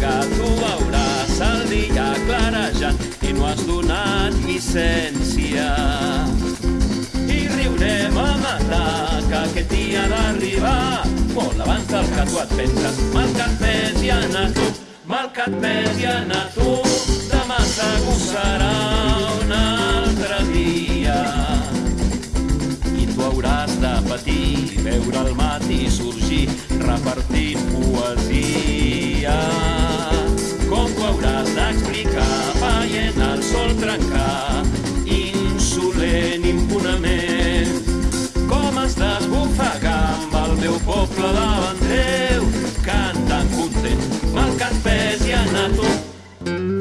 que tu veuràs el dia clarejant i no has donat llicència. I riurem a matar que aquest dia d'arribar molt abans del que tu et penses. Mal que et pes i anar tu, mal que et pes i anar tu, demà segur serà un altre dia i tu hauràs de patir, veure el matí sorgir, repartint teu poble davant teu, cantant content, mal que et pesi anar tu.